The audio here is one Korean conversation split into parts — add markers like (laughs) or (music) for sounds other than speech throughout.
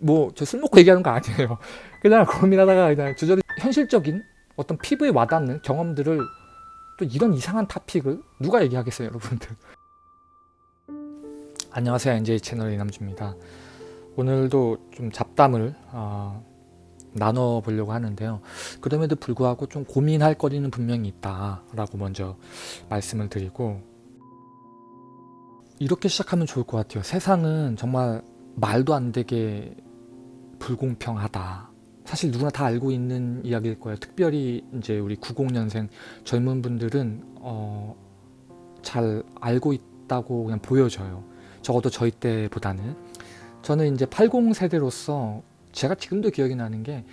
뭐 저 술 먹고 얘기하는 거 아니에요. (laughs) 그냥 고민하다가 그냥 주저리 현실적인 어떤 피부에 와닿는 경험들을 또 이런 이상한 타픽을 누가 얘기하겠어요 여러분들. 안녕하세요 NJ 채널의 이남주입니다. 오늘도 좀 잡담을 어, 나눠보려고 하는데요. 그럼에도 불구하고 좀 고민할 거리는 분명히 있다 라고 먼저 말씀을 드리고 이렇게 시작하면 좋을 것 같아요. 세상은 정말 말도 안 되게 불공평하다. 사실 누구나 다 알고 있는 이야기일 거예요. 특별히 이제 우리 90년생 젊은 분들은 어, 잘 알고 있다고 그냥 보여져요. 적어도 저희 때보다는. 저는 이제 80 세대로서 제가 지금도 기억이 나는 게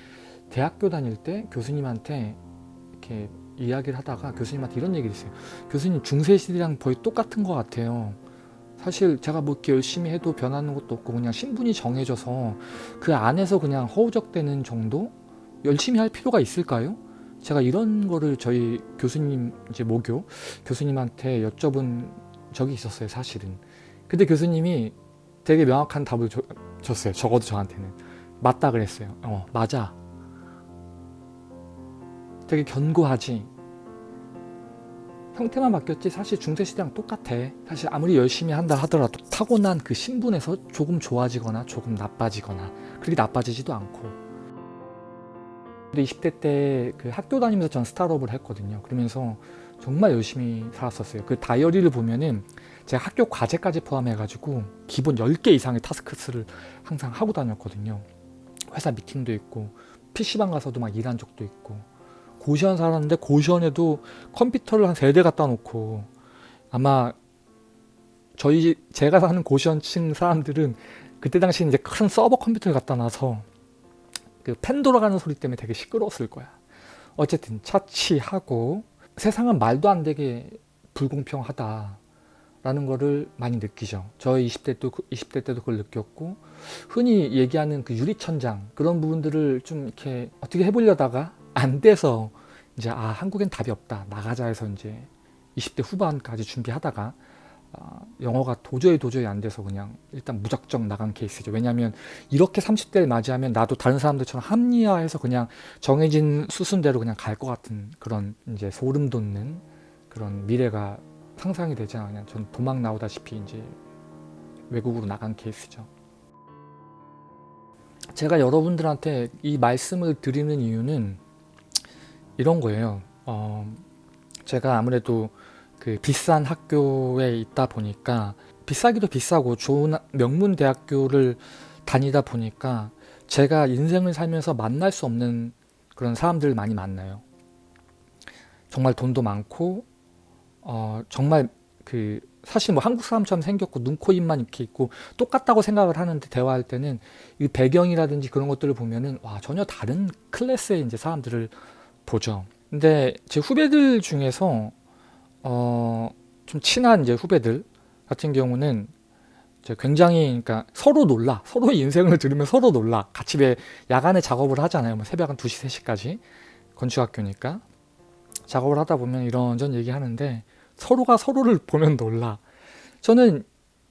대학교 다닐 때 교수님한테 이렇게 이야기를 하다가 교수님한테 이런 얘기를 했어요. 교수님 중세 시대랑 거의 똑같은 것 같아요. 사실 제가 뭐 이렇게 열심히 해도 변하는 것도 없고 그냥 신분이 정해져서 그 안에서 그냥 허우적대는 정도? 열심히 할 필요가 있을까요? 제가 이런 거를 저희 교수님 이제 모교 교수님한테 여쭤본 적이 있었어요 사실은. 근데 교수님이 되게 명확한 답을 줘, 줬어요 적어도 저한테는. 맞다 그랬어요. 어 맞아. 되게 견고하지 형태만 바뀌었지 사실 중세시대랑 똑같아. 사실 아무리 열심히 한다 하더라도 타고난 그 신분에서 조금 좋아지거나 조금 나빠지거나 그렇게 나빠지지도 않고. 근데 20대 때 그 학교 다니면서 전 스타트업을 했거든요. 그러면서 정말 열심히 살았었어요. 그 다이어리를 보면은 제가 학교 과제까지 포함해 가지고 기본 10개 이상의 타스크스를 항상 하고 다녔거든요. 회사 미팅도 있고 PC방 가서도 막 일한 적도 있고 고시원 살았는데 고시원에도 컴퓨터를 한 세 대 갖다 놓고 아마 저희 제가 사는 고시원층 사람들은 그때 당시 이제 큰 서버 컴퓨터를 갖다 놔서 그 펜 돌아가는 소리 때문에 되게 시끄러웠을 거야. 어쨌든 차치하고 세상은 말도 안 되게 불공평하다 라는 거를 많이 느끼죠. 저희 20대 때 20대 때도 그걸 느꼈고 흔히 얘기하는 그 유리천장 그런 부분들을 좀 이렇게 어떻게 해보려다가 안 돼서 이제 아 한국엔 답이 없다. 나가자 해서 이제 20대 후반까지 준비하다가 어, 영어가 도저히 도저히 안 돼서 그냥 일단 무작정 나간 케이스죠. 왜냐하면 이렇게 30대를 맞이하면 나도 다른 사람들처럼 합리화해서 그냥 정해진 수순대로 그냥 갈 것 같은 그런 이제 소름 돋는 그런 미래가 상상이 되지 않냐 전 도망 나오다시피 이제 외국으로 나간 케이스죠. 제가 여러분들한테 이 말씀을 드리는 이유는 이런 거예요. 어, 제가 아무래도 그 비싼 학교에 있다 보니까 비싸기도 비싸고 좋은 명문 대학교를 다니다 보니까 제가 인생을 살면서 만날 수 없는 그런 사람들을 많이 만나요. 정말 돈도 많고 어, 정말 그 사실 뭐 한국 사람처럼 생겼고 눈, 코, 입만 이렇게 있고 똑같다고 생각을 하는데 대화할 때는 이 배경이라든지 그런 것들을 보면은 와 전혀 다른 클래스의 이제 사람들을 보죠. 근데 제 후배들 중에서 어, 좀 친한 이제 후배들 같은 경우는 굉장히 그러니까 서로 놀라 서로의 인생을 들으면 서로 놀라. 같이 왜 야간에 작업을 하잖아요. 뭐 새벽 한 2시 3시까지. 건축학교니까. 작업을 하다 보면 이런저런 얘기하는데 서로가 서로를 보면 놀라. 저는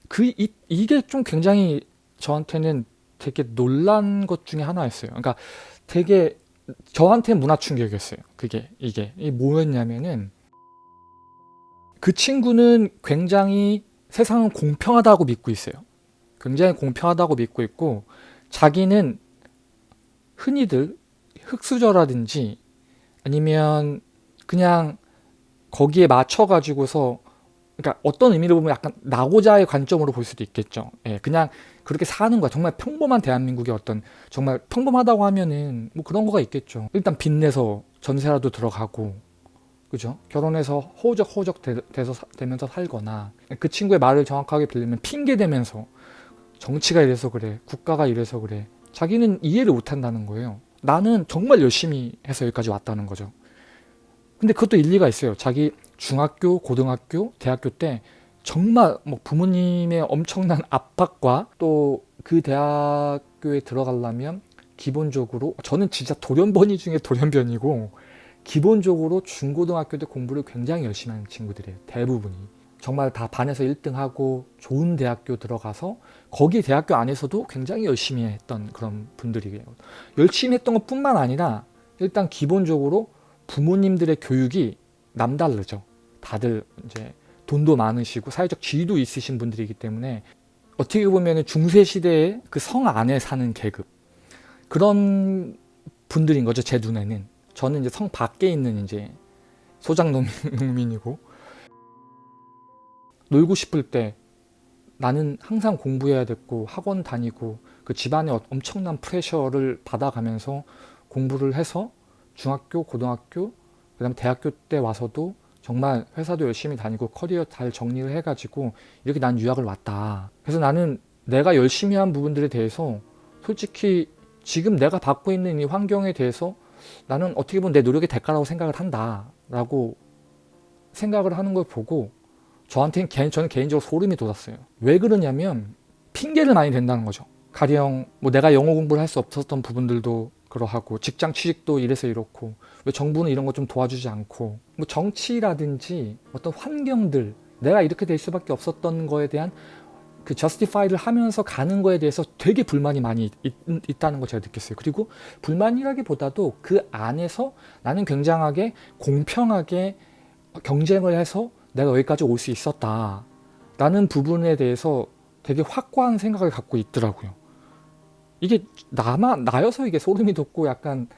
그 이, 이게 좀 굉장히 저한테는 되게 놀란 것 중에 하나였어요. 그러니까 되게 저한테 문화 충격이었어요. 그게 이게 이 뭐였냐면은 그 친구는 굉장히 세상은 공평하다고 믿고 있어요. 굉장히 공평하다고 믿고 있고 자기는 흔히들 흑수저라든지 아니면 그냥 거기에 맞춰 가지고서 그러니까 어떤 의미로 보면 약간 나고자의 관점으로 볼 수도 있겠죠. 예, 그냥 그렇게 사는 거야. 정말 평범한 대한민국의 어떤 정말 평범하다고 하면은 뭐 그런 거가 있겠죠. 일단 빚내서 전세라도 들어가고 그죠? 결혼해서 허우적 허우적 되, 돼서 되면서 살거나 그 친구의 말을 정확하게 빌리면 핑계 대면서 정치가 이래서 그래 국가가 이래서 그래 자기는 이해를 못한다는 거예요. 나는 정말 열심히 해서 여기까지 왔다는 거죠. 근데 그것도 일리가 있어요. 자기 중학교, 고등학교, 대학교 때 정말 뭐 부모님의 엄청난 압박과 또 그 대학교에 들어가려면 기본적으로 저는 진짜 돌연변이 중에 돌연변이고 기본적으로 중고등학교 때 공부를 굉장히 열심히 하는 친구들이에요. 대부분이. 정말 다 반에서 1등하고 좋은 대학교 들어가서 거기 대학교 안에서도 굉장히 열심히 했던 그런 분들이에요. 열심히 했던 것 뿐만 아니라 일단 기본적으로 부모님들의 교육이 남다르죠. 다들 이제 돈도 많으시고 사회적 지위도 있으신 분들이기 때문에 어떻게 보면 중세 시대의 그 성 안에 사는 계급 그런 분들인 거죠. 제 눈에는 저는 이제 성 밖에 있는 이제 소장 (laughs) 농민이고 놀고 싶을 때 나는 항상 공부해야 됐고 학원 다니고 그 집안의 엄청난 프레셔를 받아가면서 공부를 해서 중학교, 고등학교, 그 다음에 대학교 때 와서도 정말 회사도 열심히 다니고 커리어 잘 정리를 해가지고 이렇게 난 유학을 왔다. 그래서 나는 내가 열심히 한 부분들에 대해서 솔직히 지금 내가 받고 있는 이 환경에 대해서 나는 어떻게 보면 내 노력의 대가라고 생각을 한다 라고 생각을 하는 걸 보고 저한테는 개인, 저는 개인적으로 소름이 돋았어요. 왜 그러냐면 핑계를 많이 댄다는 거죠. 가령 뭐 내가 영어 공부를 할 수 없었던 부분들도 그러하고 직장 취직도 이래서 이렇고 왜 정부는 이런 거 좀 도와주지 않고 뭐 정치라든지 어떤 환경들 내가 이렇게 될 수밖에 없었던 거에 대한 그 저스티파이를 하면서 가는 거에 대해서 되게 불만이 많이 있, 있다는 걸 제가 느꼈어요. 그리고 불만이라기보다도 그 안에서 나는 굉장하게 공평하게 경쟁을 해서 내가 여기까지 올 수 있었다 라는 부분에 대해서 되게 확고한 생각을 갖고 있더라고요. 이게 나만 나여서 이게 소름이 돋고 약간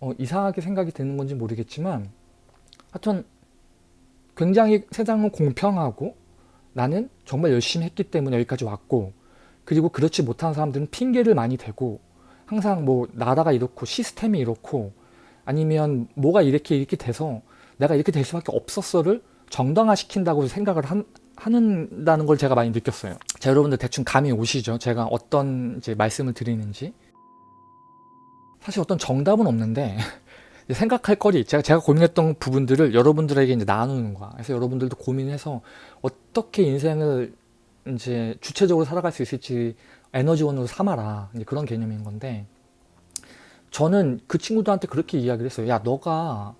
어, 이상하게 생각이 드는 건지 모르겠지만 하여튼 굉장히 세상은 공평하고 나는 정말 열심히 했기 때문에 여기까지 왔고 그리고 그렇지 못한 사람들은 핑계를 많이 대고 항상 뭐 나라가 이렇고 시스템이 이렇고 아니면 뭐가 이렇게 이렇게 돼서 내가 이렇게 될 수밖에 없었어를 정당화시킨다고 생각을 한, 하는다는 걸 제가 많이 느꼈어요. 자, 여러분들 대충 감이 오시죠? 제가 어떤 이제 말씀을 드리는지. 사실 어떤 정답은 없는데 (laughs) 생각할 거리, 제가 제가 고민했던 부분들을 여러분들에게 이제 나누는 거야. 그래서 여러분들도 고민해서 어떻게 인생을 이제 주체적으로 살아갈 수 있을지 에너지원으로 삼아라. 이제 그런 개념인 건데 저는 그 친구들한테 그렇게 이야기를 했어요. 야, 너가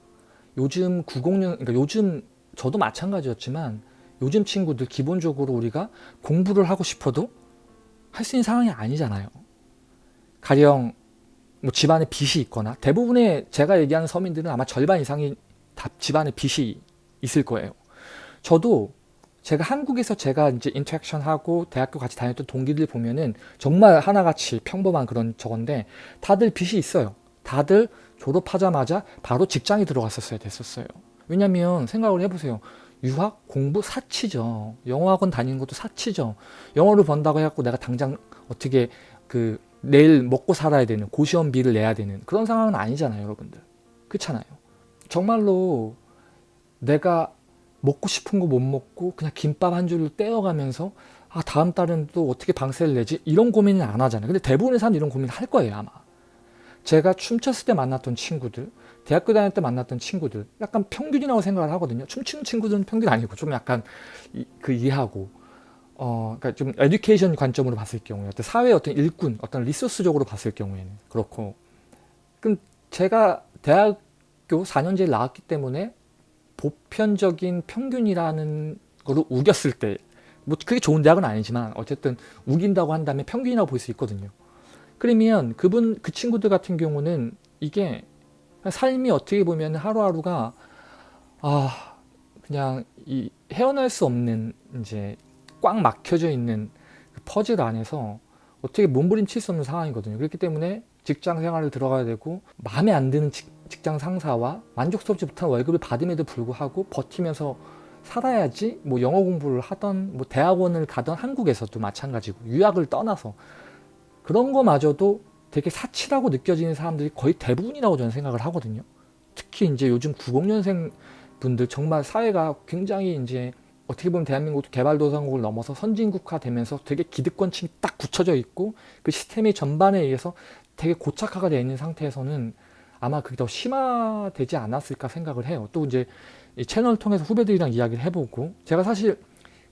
요즘 90년, 그러니까 요즘 저도 마찬가지였지만 요즘 친구들 기본적으로 우리가 공부를 하고 싶어도 할 수 있는 상황이 아니잖아요. 가령 뭐 집안에 빚이 있거나 대부분의 제가 얘기하는 서민들은 아마 절반 이상이 다 집안에 빚이 있을 거예요. 저도 제가 한국에서 제가 이제 interaction 하고 대학교 같이 다녔던 동기들 보면은 정말 하나같이 평범한 그런 저건데 다들 빚이 있어요. 다들 졸업하자마자 바로 직장에 들어갔었어야 됐었어요. 왜냐면 생각을 해보세요. 유학, 공부, 사치죠. 영어학원 다니는 것도 사치죠. 영어를 배운다고 해갖고 내가 당장 어떻게 그 내일 먹고 살아야 되는 고시원비를 내야 되는 그런 상황은 아니잖아요 여러분들. 그렇잖아요. 정말로 내가 먹고 싶은 거 못 먹고 그냥 김밥 한 줄을 떼어가면서 아 다음 달은 또 어떻게 방세를 내지? 이런 고민은 안 하잖아요. 근데 대부분의 사람들이 이런 고민을 할 거예요 아마. 제가 춤췄을 때 만났던 친구들 대학교 다닐 때 만났던 친구들 약간 평균이라고 생각을 하거든요. 춤추는 친구들은 평균 아니고 좀 약간 이, 그 이해하고 어, 그러니까 좀 에듀케이션 관점으로 봤을 경우에 어떤 사회 어떤 일꾼, 어떤 리소스적으로 봤을 경우에는 그렇고 그럼 제가 대학교 4년제를 나왔기 때문에 보편적인 평균이라는 거를 우겼을 때 뭐 그게 좋은 대학은 아니지만 어쨌든 우긴다고 한다면 평균이라고 볼 수 있거든요. 그러면 그분 그 친구들 같은 경우는 이게 삶이 어떻게 보면 하루하루가 아 그냥 이 헤어날 수 없는 이제 꽉 막혀져 있는 그 퍼즐 안에서 어떻게 몸부림칠 수 없는 상황이거든요. 그렇기 때문에 직장 생활을 들어가야 되고 마음에 안 드는 직, 장 상사와 만족스럽지 못한 월급을 받음에도 불구하고 버티면서 살아야지 뭐 영어 공부를 하던 뭐 대학원을 가던 한국에서도 마찬가지고 유학을 떠나서 그런 거마저도 되게 사치라고 느껴지는 사람들이 거의 대부분이라고 저는 생각을 하거든요. 특히 이제 요즘 90년생 분들 정말 사회가 굉장히 이제 어떻게 보면 대한민국도 개발도상국을 넘어서 선진국화 되면서 되게 기득권층이 딱 굳혀져 있고 그 시스템이 전반에 의해서 되게 고착화가 되어 있는 상태에서는 아마 그게 더 심화되지 않았을까 생각을 해요. 또 이제 이 채널을 통해서 후배들이랑 이야기를 해보고 제가 사실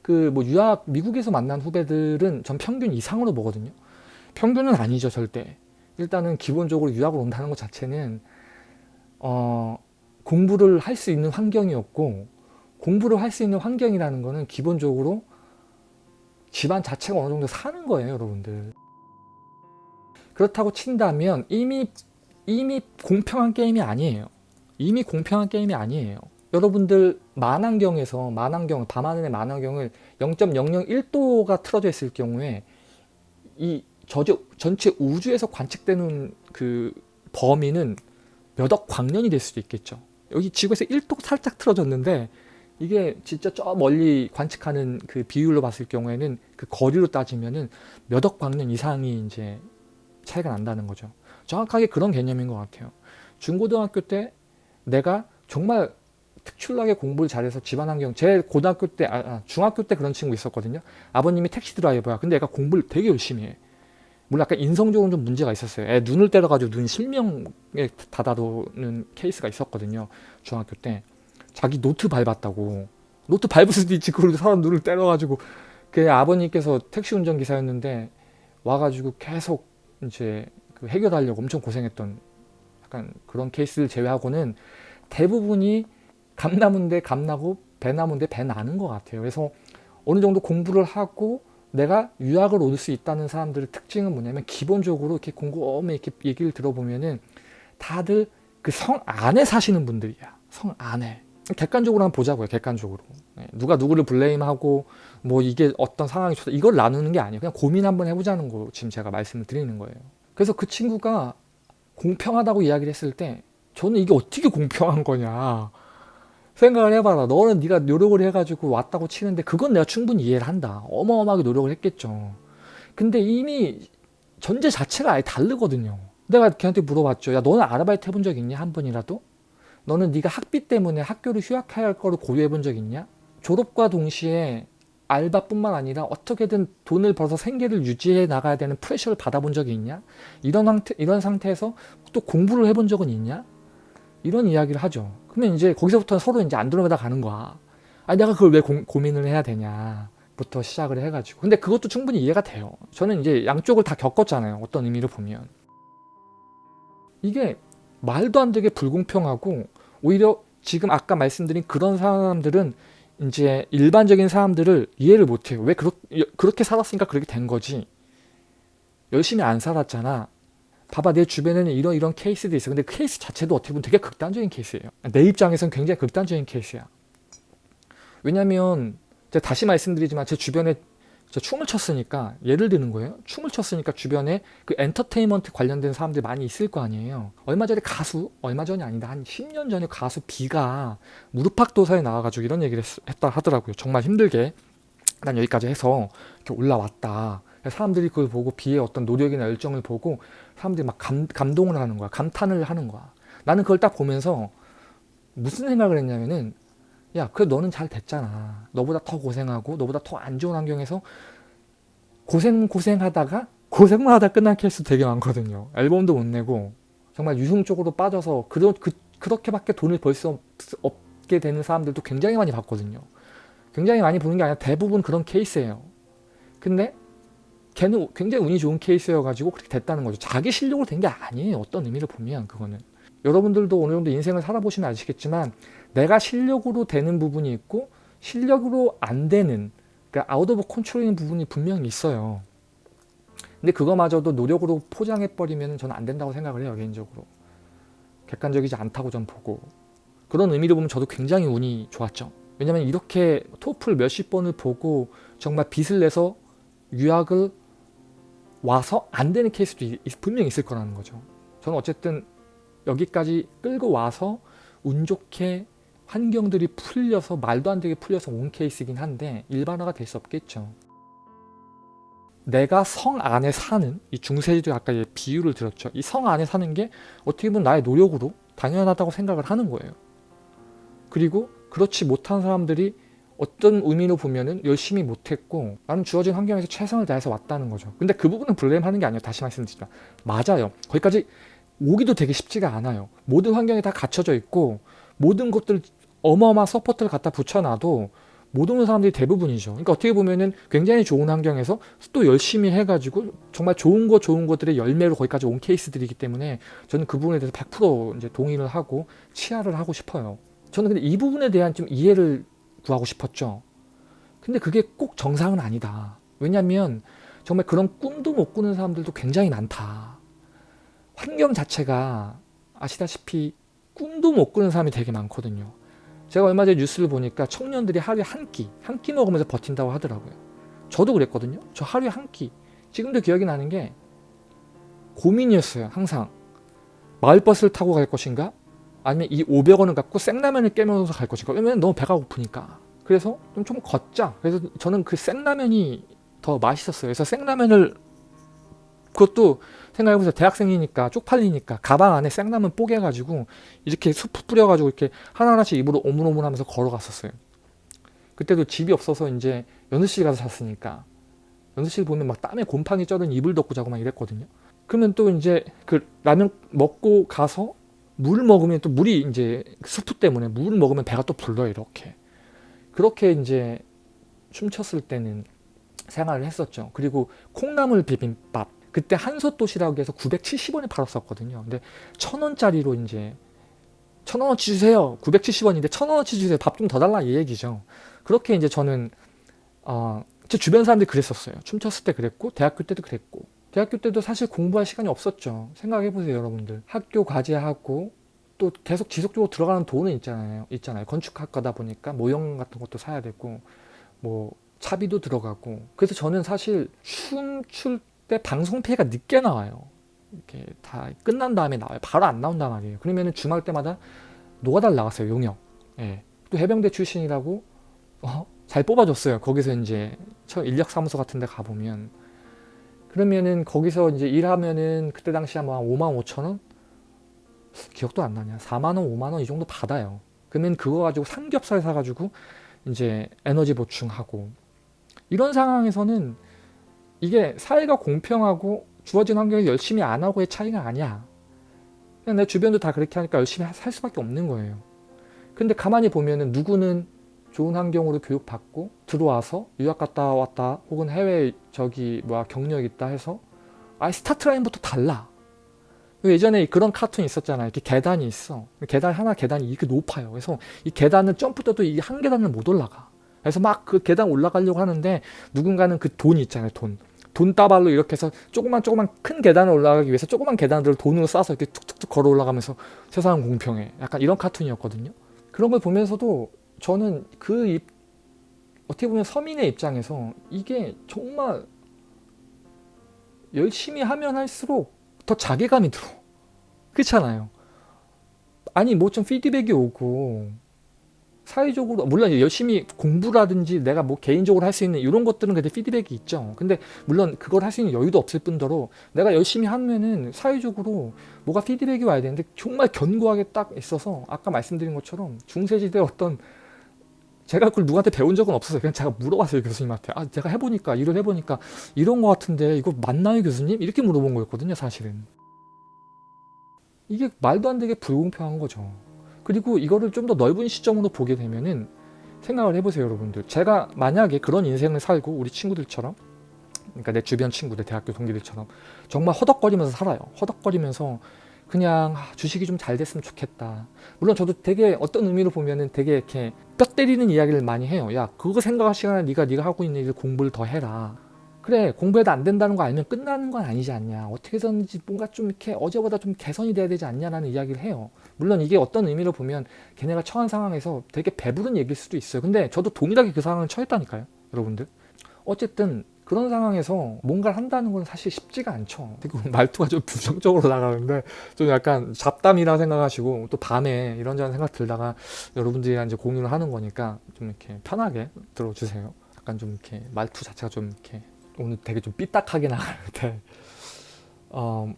그 뭐 유학 미국에서 만난 후배들은 전 평균 이상으로 보거든요. 평균은 아니죠 절대. 일단은 기본적으로 유학을 온다는 것 자체는 어, 공부를 할 수 있는 환경이었고 공부를 할 수 있는 환경이라는 거는 기본적으로 집안 자체가 어느 정도 사는 거예요 여러분들. 그렇다고 친다면 이미 이미 공평한 게임이 아니에요. 이미 공평한 게임이 아니에요. 여러분들 만환경에서 만환경 밤하늘의 만환경을 0.001도가 틀어져 있을 경우에 이 저저 전체 우주에서 관측되는 그 범위는 몇억 광년이 될 수도 있겠죠 여기 지구에서 1도 살짝 틀어졌는데 이게 진짜 저 멀리 관측하는 그 비율로 봤을 경우에는 그 거리로 따지면은 몇억 광년 이상이 이제 차이가 난다는 거죠. 정확하게 그런 개념인 것 같아요. 중고등학교 때 내가 정말 특출나게 공부를 잘해서 집안 환경 제 고등학교 때 아, 아, 중학교 때 그런 친구 있었거든요. 아버님이 택시 드라이버야. 근데 애가 공부를 되게 열심히 해. 물론 약간 인성적으로 좀 문제가 있었어요. 애 눈을 때려가지고 눈 실명에 다다르는 케이스가 있었거든요. 중학교 때. 자기 노트 밟았다고. 노트 밟을 수도 있지. 그걸로 사람 눈을 때려가지고. 그 아버님께서 택시 운전기사였는데 와가지고 계속 이제 그 해결하려고 엄청 고생했던 약간 그런 케이스를 제외하고는 대부분이 감나무인데 감나고 배나무인데 배 나는 것 같아요. 그래서 어느 정도 공부를 하고 내가 유학을 올 수 있다는 사람들의 특징은 뭐냐면 기본적으로 이렇게 공부 엄에 이렇게 얘기를 들어보면은 다들 그 성 안에 사시는 분들이야. 성 안에. 객관적으로 한번 보자고요. 객관적으로. 네, 누가 누구를 블레임하고 뭐 이게 어떤 상황이 좋다. 이걸 나누는 게 아니에요. 그냥 고민 한번 해보자는 거 지금 제가 말씀을 드리는 거예요. 그래서 그 친구가 공평하다고 이야기를 했을 때 저는 이게 어떻게 공평한 거냐. 생각을 해봐라. 너는 네가 노력을 해가지고 왔다고 치는데 그건 내가 충분히 이해를 한다. 어마어마하게 노력을 했겠죠. 근데 이미 전제 자체가 아예 다르거든요. 내가 걔한테 물어봤죠. 야 너는 아르바이트 해본 적 있냐? 한 번이라도? 너는 네가 학비 때문에 학교를 휴학해야 할 거를 고려해 본 적 있냐? 졸업과 동시에 알바뿐만 아니라 어떻게든 돈을 벌어서 생계를 유지해 나가야 되는 프레셔를 받아본 적이 있냐? 이런 상태, 이런 상태에서 또 공부를 해본 적은 있냐? 이런 이야기를 하죠. 그러면 이제 거기서부터 서로 이제 안드로메다 가는 거야. 아, 내가 그걸 왜 고, 고민을 해야 되냐. 부터 시작을 해가지고. 근데 그것도 충분히 이해가 돼요. 저는 이제 양쪽을 다 겪었잖아요. 어떤 의미로 보면. 이게 말도 안 되게 불공평하고 오히려 지금 아까 말씀드린 그런 사람들은 이제 일반적인 사람들을 이해를 못해요. 왜 그렇, 그렇게 살았으니까 그렇게 된 거지. 열심히 안 살았잖아. 봐봐 내 주변에는 이런 이런 케이스도 있어. 근데 그 케이스 자체도 어떻게 보면 되게 극단적인 케이스예요. 내 입장에서는 굉장히 극단적인 케이스야. 왜냐면 제가 다시 말씀드리지만 제 주변에 저 춤을 췄으니까 예를 드는 거예요. 춤을 췄으니까 주변에 그 엔터테인먼트 관련된 사람들이 많이 있을 거 아니에요. 얼마 전에 가수, 얼마 전이 아니다. 한 10년 전에 가수 비가 무릎팍도사에 나와가지고 이런 얘기를 했, 했다 하더라고요. 정말 힘들게 난 여기까지 해서 이렇게 올라왔다. 사람들이 그걸 보고 비의 어떤 노력이나 열정을 보고 사람들이 막 감, 감동을 하는 거야. 감탄을 하는 거야. 나는 그걸 딱 보면서 무슨 생각을 했냐면은 야, 그래 너는 잘 됐잖아. 너보다 더 고생하고 너보다 더 안 좋은 환경에서 고생 고생하다가 고생만 하다 끝난 케이스 되게 많거든요. 앨범도 못 내고 정말 유흥 쪽으로 빠져서 그러, 그, 그렇게밖에 돈을 벌 수 없게 되는 사람들도 굉장히 많이 봤거든요. 굉장히 많이 보는 게 아니라 대부분 그런 케이스예요. 근데 걔는 굉장히 운이 좋은 케이스여가지고 그렇게 됐다는 거죠. 자기 실력으로 된 게 아니에요. 어떤 의미를 보면 그거는. 여러분들도 어느 정도 인생을 살아보시면 아시겠지만 내가 실력으로 되는 부분이 있고 실력으로 안 되는 그러니까 out of control인 부분이 분명히 있어요. 근데 그거마저도 노력으로 포장해버리면 저는 안 된다고 생각을 해요. 개인적으로. 객관적이지 않다고 전 보고 그런 의미로 보면 저도 굉장히 운이 좋았죠. 왜냐면 이렇게 토플 몇십 번을 보고 정말 빚을 내서 유학을 와서 안 되는 케이스도 분명히 있을 거라는 거죠. 저는 어쨌든 여기까지 끌고 와서 운 좋게 환경들이 풀려서 말도 안 되게 풀려서 온 케이스이긴 한데 일반화가 될 수 없겠죠. 내가 성 안에 사는 이 중세지도 아까 비유를 들었죠. 이 성 안에 사는 게 어떻게 보면 나의 노력으로 당연하다고 생각을 하는 거예요. 그리고 그렇지 못한 사람들이 어떤 의미로 보면은 열심히 못했고 나는 주어진 환경에서 최선을 다해서 왔다는 거죠. 근데 그 부분은 blame하는 게 아니에요. 다시 말씀드리지만 맞아요. 거기까지 오기도 되게 쉽지가 않아요. 모든 환경이 다 갖춰져 있고 모든 것들 어마어마한 support를 갖다 붙여놔도 못 오는 사람들이 대부분이죠. 그러니까 어떻게 보면은 굉장히 좋은 환경에서 또 열심히 해가지고 정말 좋은 거 좋은 것들의 열매로 거기까지 온 케이스들이기 때문에 저는 그 부분에 대해서 100% 이제 동의를 하고 치하를 하고 싶어요. 저는 근데 이 부분에 대한 좀 이해를 구하고 싶었죠. 근데 그게 꼭 정상은 아니다. 왜냐면 정말 그런 꿈도 못 꾸는 사람들도 굉장히 많다. 환경 자체가 아시다시피 꿈도 못 꾸는 사람이 되게 많거든요. 제가 얼마 전에 뉴스를 보니까 청년들이 하루에 한 끼, 한 끼 먹으면서 버틴다고 하더라고요. 저도 그랬거든요. 저 하루에 한 끼. 지금도 기억이 나는 게 고민이었어요. 항상. 마을버스를 타고 갈 것인가? 아니면 이 500원을 갖고 생라면을 깨면서 갈 것인가? 왜냐면 너무 배가 고프니까. 그래서 좀, 좀 걷자. 그래서 저는 그 생라면이 더 맛있었어요. 그래서 생라면을 그것도 생각해보세요. 대학생이니까 쪽팔리니까 가방 안에 생라면 뽀개가지고 이렇게 수프 뿌려가지고 이렇게 하나하나씩 입으로 오물오물 하면서 걸어갔었어요. 그때도 집이 없어서 이제 연습실 가서 잤으니까 연습실 보면 막 땀에 곰팡이 쪄든 이불 덮고 자고 막 이랬거든요. 그러면 또 이제 그 라면 먹고 가서 물 먹으면 또 물이 이제 수프 때문에 물 먹으면 배가 또 불러요 이렇게. 그렇게 이제 춤췄을 때는 생활을 했었죠. 그리고 콩나물 비빔밥 그때 한솥도시락에서 970원에 팔았었거든요. 근데 천원짜리로 이제 천원어치 주세요. 970원인데 천원어치 주세요. 밥 좀 더 달라 이 얘기죠. 그렇게 이제 저는 어, 제 주변 사람들이 그랬었어요. 춤췄을 때 그랬고 대학교 때도 그랬고 대학교 때도 사실 공부할 시간이 없었죠. 생각해보세요 여러분들. 학교 과제하고 또 계속 지속적으로 들어가는 돈은 있잖아요. 있잖아요. 건축학과다 보니까 모형 같은 것도 사야 되고 뭐 차비도 들어가고 그래서 저는 사실 춤출 때 방송 피해가 늦게 나와요. 이렇게 다 끝난 다음에 나와요. 바로 안 나온단 말이에요. 그러면은 주말 때마다 노가다를 나갔어요. 용역. 예. 또 해병대 출신이라고 어? 잘 뽑아줬어요. 거기서 이제 저 인력사무소 같은 데 가보면 그러면은 거기서 이제 일하면은 그때 당시 아마 5만 5천 원? 기억도 안 나냐. 4만 원, 5만 원 이 정도 받아요. 그러면 그거 가지고 삼겹살 사가지고 이제 에너지 보충하고 이런 상황에서는 이게 사회가 공평하고 주어진 환경에 열심히 안 하고의 차이가 아니야. 그냥 내 주변도 다 그렇게 하니까 열심히 살 수밖에 없는 거예요. 근데 가만히 보면은 누구는 좋은 환경으로 교육받고 들어와서 유학 갔다 왔다 혹은 해외 저기 뭐야 경력 있다 해서 아예 스타트 라인부터 달라. 예전에 그런 카툰 있었잖아요. 이렇게 계단이 있어. 계단 하나 계단이 이렇게 높아요. 그래서 이 계단을 점프 떠도 이 한 계단을 못 올라가. 그래서 막 그 계단 올라가려고 하는데 누군가는 그 돈 있잖아요. 돈. 돈다발로 이렇게 해서 조그만 조그만 큰 계단을 올라가기 위해서 조그만 계단들을 돈으로 싸서 이렇게 툭툭툭 걸어 올라가면서 세상은 공평해. 약간 이런 카툰이었거든요. 그런 걸 보면서도 저는 그 입, 어떻게 보면 서민의 입장에서 이게 정말 열심히 하면 할수록 더 자괴감이 들어. 그렇잖아요. 아니 뭐 좀 피드백이 오고 사회적으로 물론 열심히 공부라든지 내가 뭐 개인적으로 할 수 있는 이런 것들은 그래도 피드백이 있죠. 근데 물론 그걸 할 수 있는 여유도 없을 뿐더러 내가 열심히 하면은 사회적으로 뭐가 피드백이 와야 되는데 정말 견고하게 딱 있어서 아까 말씀드린 것처럼 중세시대 어떤 제가 그걸 누구한테 배운 적은 없었어요. 그냥 제가 물어봤어요 교수님한테. 아 제가 해보니까 일을 해보니까 이런 거 같은데 이거 맞나요 교수님? 이렇게 물어본 거였거든요 사실은. 이게 말도 안 되게 불공평한 거죠. 그리고 이거를 좀 더 넓은 시점으로 보게 되면은 생각을 해보세요 여러분들 제가 만약에 그런 인생을 살고 우리 친구들처럼 그러니까 내 주변 친구들 대학교 동기들처럼 정말 허덕거리면서 살아요 허덕거리면서 그냥 아, 주식이 좀 잘 됐으면 좋겠다 물론 저도 되게 어떤 의미로 보면은 되게 이렇게 뼈 때리는 이야기를 많이 해요. 야 그거 생각할 시간에 네가 네가 하고 있는 일 공부를 더 해라. 그래 공부해도 안 된다는 거 알면 끝나는 건 아니지 않냐. 어떻게 해서든지 뭔가 좀 이렇게 어제보다 좀 개선이 돼야 되지 않냐라는 이야기를 해요. 물론 이게 어떤 의미로 보면 걔네가 처한 상황에서 되게 배부른 얘기일 수도 있어요. 근데 저도 동일하게 그 상황을 처했다니까요 여러분들. 어쨌든 그런 상황에서 뭔가를 한다는 건 사실 쉽지가 않죠. (laughs) 말투가 좀 부정적으로 나가는데 좀 약간 잡담이라 생각하시고 또 밤에 이런저런 생각 들다가 여러분들이랑 이제 공유를 하는 거니까 좀 이렇게 편하게 들어주세요. 약간 좀 이렇게 말투 자체가 좀 이렇게 오늘 되게 좀 삐딱하게 나가는데. 어,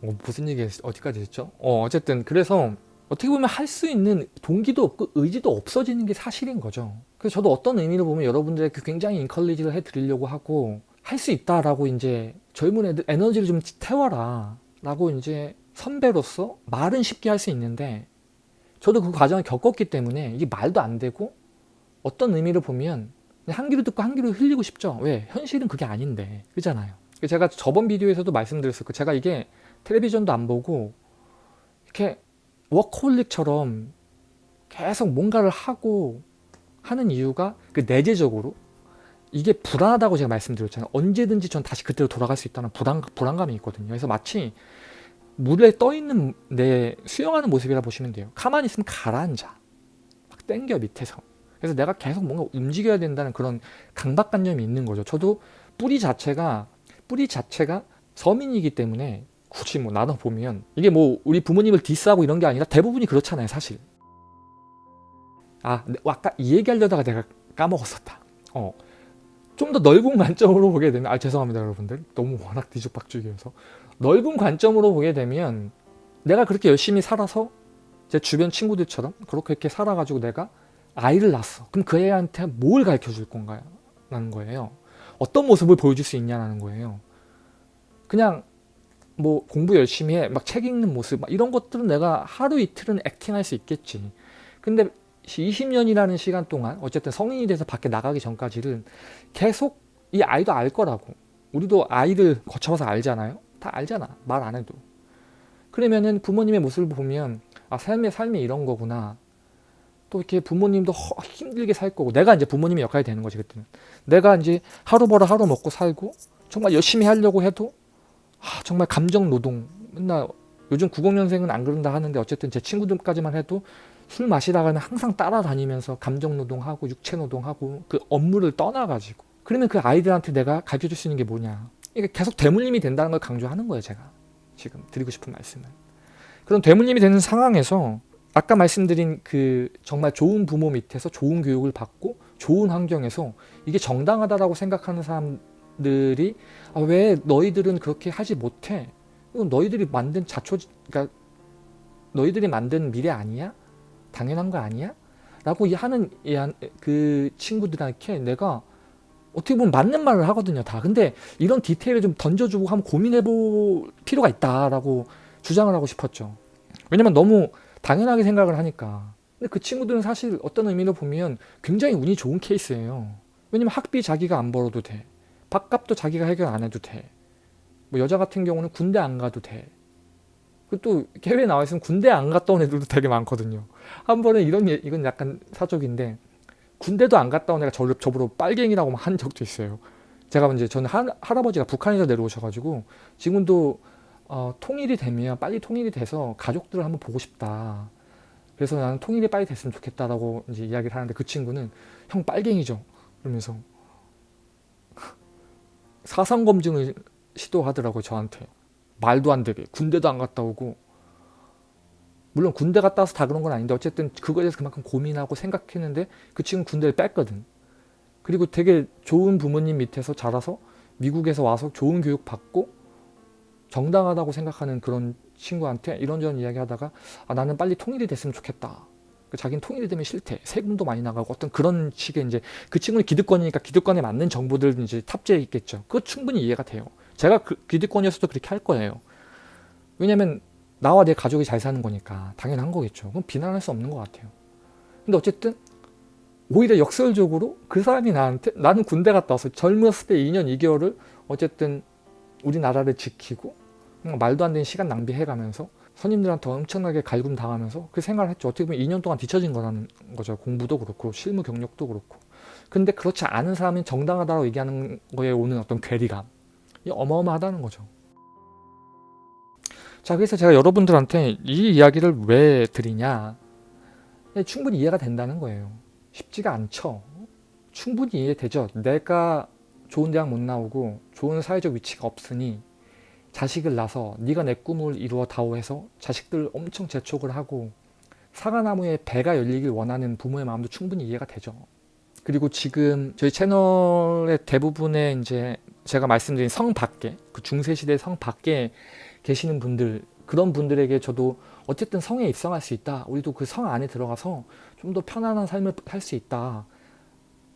뭐 무슨 얘기 어디까지 했죠? 어, 어쨌든 그래서 어떻게 보면 할 수 있는 동기도 없고 의지도 없어지는 게 사실인 거죠. 그래서 저도 어떤 의미로 보면 여러분들에게 굉장히 인컬리지를 해드리려고 하고 할 수 있다라고 이제 젊은 애들 에너지를 좀 태워라 라고 이제 선배로서 말은 쉽게 할 수 있는데 저도 그 과정을 겪었기 때문에 이게 말도 안 되고 어떤 의미로 보면 한 귀로 듣고 한 귀로 흘리고 싶죠. 왜? 현실은 그게 아닌데. 그잖아요. 제가 저번 비디오에서도 말씀드렸을 거 제가 이게 텔레비전도 안 보고 이렇게 워커홀릭처럼 계속 뭔가를 하고 하는 이유가 그 내재적으로 이게 불안하다고 제가 말씀드렸잖아요. 언제든지 전 다시 그때로 돌아갈 수 있다는 불안, 불안감이 있거든요. 그래서 마치 물에 떠 있는 내 수영하는 모습이라 보시면 돼요. 가만히 있으면 가라앉아. 막 땡겨 밑에서. 그래서 내가 계속 뭔가 움직여야 된다는 그런 강박관념이 있는 거죠. 저도 뿌리 자체가 뿌리 자체가 서민이기 때문에 굳이 뭐 나눠 보면 이게 뭐 우리 부모님을 디스하고 이런 게 아니라 대부분이 그렇잖아요, 사실. 아, 네, 아까 이 얘기하려다가 내가 까먹었었다. 어. 좀 더 넓은 (laughs) 관점으로 보게 되면 아 죄송합니다 여러분들 너무 워낙 뒤죽박죽이어서 넓은 관점으로 보게 되면 내가 그렇게 열심히 살아서 제 주변 친구들처럼 그렇게 이렇게 살아가지고 내가 아이를 낳았어 그럼 그 애한테 뭘 가르쳐 줄 건가요? 라는 거예요 어떤 모습을 보여줄 수 있냐는 거예요 그냥 뭐 공부 열심히 해. 막 책 읽는 모습 막 이런 것들은 내가 하루 이틀은 액팅할 수 있겠지. 근데 20년이라는 시간 동안 어쨌든 성인이 돼서 밖에 나가기 전까지는 계속 이 아이도 알 거라고. 우리도 아이들 거쳐서 알잖아요. 다 알잖아. 말 안 해도. 그러면은 부모님의 모습을 보면 아 삶의 삶이 이런 거구나. 또 이렇게 부모님도 허, 힘들게 살 거고. 내가 이제 부모님의 역할이 되는 거지 그때는. 내가 이제 하루 벌어 하루 먹고 살고 정말 열심히 하려고 해도 아, 정말 감정 노동. 맨날 요즘 90년생은 안 그런다 하는데 어쨌든 제 친구들까지만 해도 술 마시다가는 항상 따라다니면서 감정 노동하고 육체 노동하고 그 업무를 떠나가지고. 그러면 그 아이들한테 내가 가르쳐줄 수 있는 게 뭐냐. 이게 계속 대물림이 된다는 걸 강조하는 거예요 제가. 지금 드리고 싶은 말씀은. 그런 대물림이 되는 상황에서 아까 말씀드린 그 정말 좋은 부모 밑에서 좋은 교육을 받고 좋은 환경에서 이게 정당하다라고 생각하는 사람 들이 아, 왜 너희들은 그렇게 하지 못해? 너희들이 만든 자초 그러니까 너희들이 만든 미래 아니야? 당연한 거 아니야? 라고 하는 그 친구들한테 내가 어떻게 보면 맞는 말을 하거든요 다. 근데 이런 디테일을 좀 던져주고 한번 고민해 볼 필요가 있다라고 주장을 하고 싶었죠. 왜냐면 너무 당연하게 생각을 하니까. 근데 그 친구들은 사실 어떤 의미로 보면 굉장히 운이 좋은 케이스예요. 왜냐면 학비 자기가 안 벌어도 돼 밥값도 자기가 해결 안 해도 돼 뭐 여자 같은 경우는 군대 안 가도 돼 그또 해외에 나와 있으면 군대 안 갔다 온 애들도 되게 많거든요. 한 번에 이런 예, 이건 약간 사족인데 군대도 안 갔다 온 애가 저, 저보러 빨갱이라고 한 적도 있어요. 제가 이제 저는 하, 할아버지가 북한에서 내려오셔가지고 지금도 어, 통일이 되면 빨리 통일이 돼서 가족들을 한번 보고 싶다. 그래서 나는 통일이 빨리 됐으면 좋겠다라고 이제 이야기를 하는데 그 친구는 형 빨갱이죠. 그러면서 사상 검증을 시도하더라고요 저한테. 말도 안 되게. 군대도 안 갔다 오고. 물론 군대 갔다 와서 다 그런 건 아닌데 어쨌든 그거에 대해서 그만큼 고민하고 생각했는데 그 친구는 군대를 뺐거든. 그리고 되게 좋은 부모님 밑에서 자라서 미국에서 와서 좋은 교육 받고 정당하다고 생각하는 그런 친구한테 이런저런 이야기 하다가 아, 나는 빨리 통일이 됐으면 좋겠다. 그 자기는 통일이 되면 싫대 세금도 많이 나가고 어떤 그런 식의 이제 그 친구는 기득권이니까 기득권에 맞는 정보들 이제 탑재해 있겠죠 그거 충분히 이해가 돼요 제가 그 기득권이었어도 그렇게 할 거예요. 왜냐면 나와 내 가족이 잘 사는 거니까 당연한 거겠죠. 그럼 비난할 수 없는 것 같아요. 근데 어쨌든 오히려 역설적으로 그 사람이 나한테 나는 군대 갔다 와서 젊었을 때 2년 2개월을 어쨌든 우리나라를 지키고 말도 안 되는 시간 낭비해가면서 선임들한테 엄청나게 갈굼 당하면서 그 생활을 했죠. 어떻게 보면 2년 동안 뒤처진 거라는 거죠. 공부도 그렇고 실무 경력도 그렇고. 근데 그렇지 않은 사람이 정당하다고 얘기하는 거에 오는 어떤 괴리감 어마어마하다는 거죠. 자 그래서 제가 여러분들한테 이 이야기를 왜 드리냐 예, 충분히 이해가 된다는 거예요. 쉽지가 않죠. 충분히 이해되죠. 내가 좋은 대학 못 나오고 좋은 사회적 위치가 없으니 자식을 낳아서 네가 내 꿈을 이루어 다오 해서 자식들 엄청 재촉을 하고 사과나무에 배가 열리길 원하는 부모의 마음도 충분히 이해가 되죠. 그리고 지금 저희 채널의 대부분의 이제 제가 말씀드린 성 밖에 그 중세시대 성 밖에 계시는 분들 그런 분들에게 저도 어쨌든 성에 입성할 수 있다. 우리도 그 성 안에 들어가서 좀 더 편안한 삶을 살 수 있다.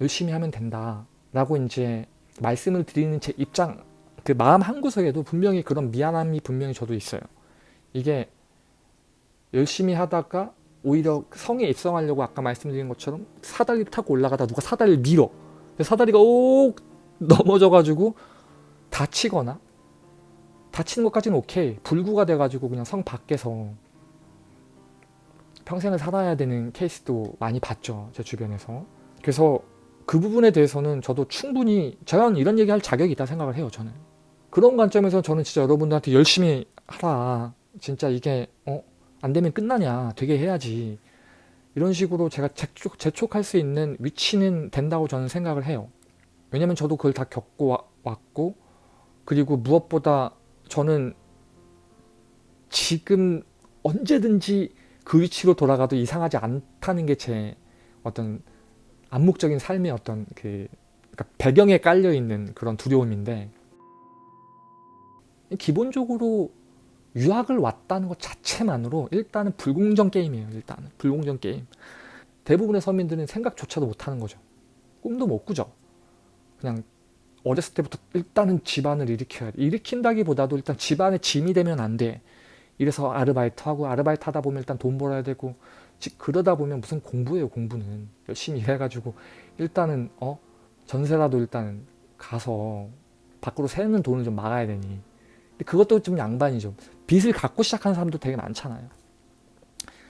열심히 하면 된다. 라고 이제 말씀을 드리는 제 입장 그 마음 한구석에도 분명히 그런 미안함이 분명히 저도 있어요. 이게 열심히 하다가 오히려 성에 입성하려고 아까 말씀드린 것처럼 사다리 타고 올라가다 누가 사다리를 밀어. 사다리가 오 넘어져가지고 다치거나 다치는 것까지는 오케이. 불구가 돼가지고 그냥 성 밖에서 평생을 살아야 되는 케이스도 많이 봤죠 제 주변에서. 그래서 그 부분에 대해서는 저도 충분히 저는 이런 얘기할 자격이 있다 생각을 해요 저는 그런 관점에서 저는 진짜 여러분들한테 열심히 하라. 진짜 이게 어? 안 되면 끝나냐. 되게 해야지. 이런 식으로 제가 재촉, 재촉할 수 있는 위치는 된다고 저는 생각을 해요. 왜냐면 저도 그걸 다 겪고 와- 왔고 그리고 무엇보다 저는 지금 언제든지 그 위치로 돌아가도 이상하지 않다는 게 제 어떤 암묵적인 삶의 어떤 그 그러니까 배경에 깔려 있는 그런 두려움인데 기본적으로 유학을 왔다는 것 자체만으로 일단은 불공정 게임이에요. 일단은 불공정 게임. 대부분의 서민들은 생각조차도 못하는 거죠. 꿈도 못 꾸죠. 그냥 어렸을 때부터 일단은 집안을 일으켜야 돼. 일으킨다기보다도 일단 집안에 짐이 되면 안 돼. 이래서 아르바이트 하고 아르바이트 하다 보면 일단 돈 벌어야 되고 지- 그러다 보면 무슨 공부예요 공부는 열심히 일해가지고 일단은 어 전세라도 일단 가서 밖으로 새는 돈을 좀 막아야 되니 그것도 좀 양반이죠 빚을 갖고 시작하는 사람도 되게 많잖아요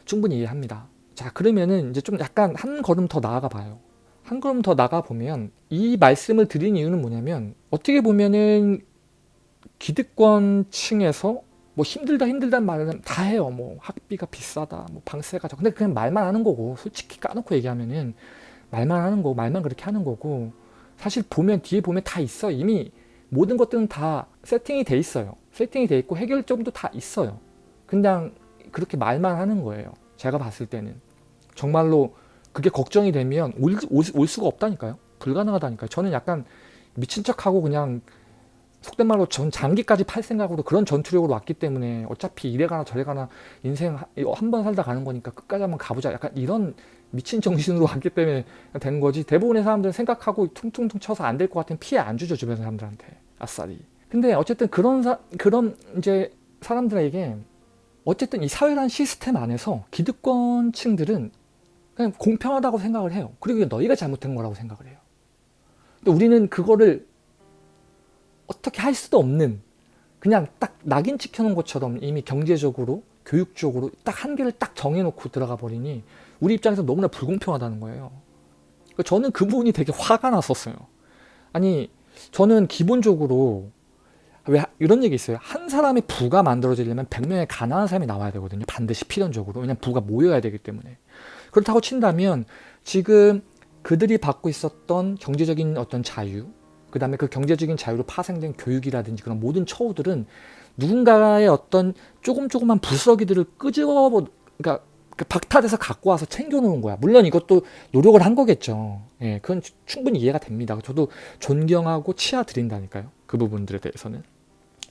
충분히 이해합니다 자 그러면은 이제 좀 약간 한 걸음 더 나아가 봐요 한 걸음 더 나가 보면 이 말씀을 드린 이유는 뭐냐면 어떻게 보면은 기득권층에서 뭐 힘들다 힘들다는 말은 다 해요. 뭐 학비가 비싸다, 뭐 방세가 저. 근데 그냥 말만 하는 거고 솔직히 까놓고 얘기하면은 말만 하는 거고 말만 그렇게 하는 거고 사실 보면 뒤에 보면 다 있어. 이미 모든 것들은 다 세팅이 돼 있어요. 세팅이 돼 있고 해결점도 다 있어요. 그냥 그렇게 말만 하는 거예요. 제가 봤을 때는 정말로 그게 걱정이 되면 올, 올, 올 수가 없다니까요. 불가능하다니까요. 저는 약간 미친 척하고 그냥 속된 말로 전 장기까지 팔 생각으로 그런 전투력으로 왔기 때문에 어차피 이래 가나 저래 가나 인생 한 번 살다 가는 거니까 끝까지 한번 가보자 약간 이런 미친 정신으로 왔기 때문에 된 거지 대부분의 사람들은 생각하고 퉁퉁퉁 쳐서 안 될 것 같으면 피해 안 주죠 주변 사람들한테 아싸리 근데 어쨌든 그런 사, 그런 이제 사람들에게 어쨌든 이 사회란 시스템 안에서 기득권층들은 그냥 공평하다고 생각을 해요. 그리고 너희가 잘못한 거라고 생각을 해요. 근데 우리는 그거를 어떻게 할 수도 없는 그냥 딱 낙인 찍혀놓은 것처럼 이미 경제적으로 교육적으로 딱 한계를 딱 정해놓고 들어가 버리니 우리 입장에서 너무나 불공평하다는 거예요. 그러니까 저는 그 부분이 되게 화가 났었어요. 아니 저는 기본적으로 왜 하- 이런 얘기 있어요 한 사람의 부가 만들어지려면 100명의 가난한 사람이 나와야 되거든요 반드시 필연적으로 왜냐면 부가 모여야 되기 때문에 그렇다고 친다면 지금 그들이 받고 있었던 경제적인 어떤 자유 그 다음에 그 경제적인 자유로 파생된 교육이라든지 그런 모든 처우들은 누군가의 어떤 조금 조금만 부스러기들을 끄집어 그러니까 그 박탈해서 갖고 와서 챙겨놓은 거야. 물론 이것도 노력을 한 거겠죠. 예, 그건 추- 충분히 이해가 됩니다. 저도 존경하고 치아 드린다니까요. 그 부분들에 대해서는.